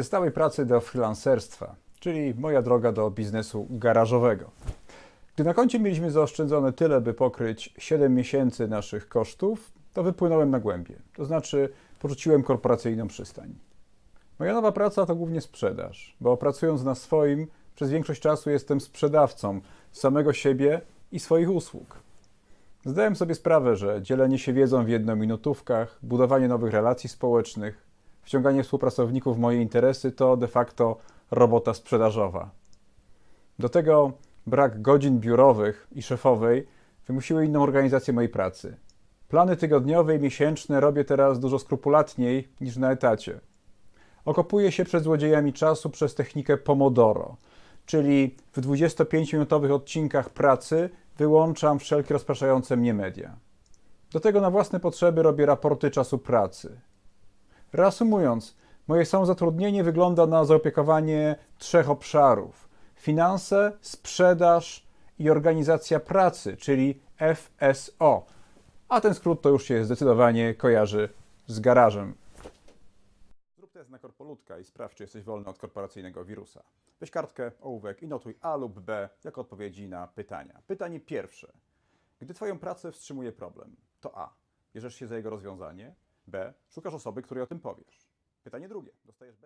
Ze stałej pracy do freelancerstwa, czyli moja droga do biznesu garażowego. Gdy na koncie mieliśmy zaoszczędzone tyle, by pokryć 7 miesięcy naszych kosztów, to wypłynąłem na głębie. To znaczy, porzuciłem korporacyjną przystań. Moja nowa praca to głównie sprzedaż, bo pracując na swoim, przez większość czasu jestem sprzedawcą samego siebie i swoich usług. Zdałem sobie sprawę, że dzielenie się wiedzą w jednominutówkach, budowanie nowych relacji społecznych, wciąganie współpracowników w moje interesy to de facto robota sprzedażowa. Do tego brak godzin biurowych i szefowej wymusiły inną organizację mojej pracy. Plany tygodniowe i miesięczne robię teraz dużo skrupulatniej niż na etacie. Okopuję się przed złodziejami czasu przez technikę Pomodoro, czyli w 25-minutowych odcinkach pracy wyłączam wszelkie rozpraszające mnie media. Do tego na własne potrzeby robię raporty czasu pracy. Reasumując, moje samozatrudnienie wygląda na zaopiekowanie trzech obszarów: finanse, sprzedaż i organizacja pracy, czyli FSO. A ten skrót to już się zdecydowanie kojarzy z garażem. Zrób test na korpolutka i sprawdź, czy jesteś wolny od korporacyjnego wirusa. Weź kartkę, ołówek i notuj A lub B jako odpowiedzi na pytania. Pytanie pierwsze. Gdy Twoją pracę wstrzymuje problem, to A. Bierzesz się za jego rozwiązanie, B. Szukasz osoby, której o tym powiesz. Pytanie drugie. Dostajesz B.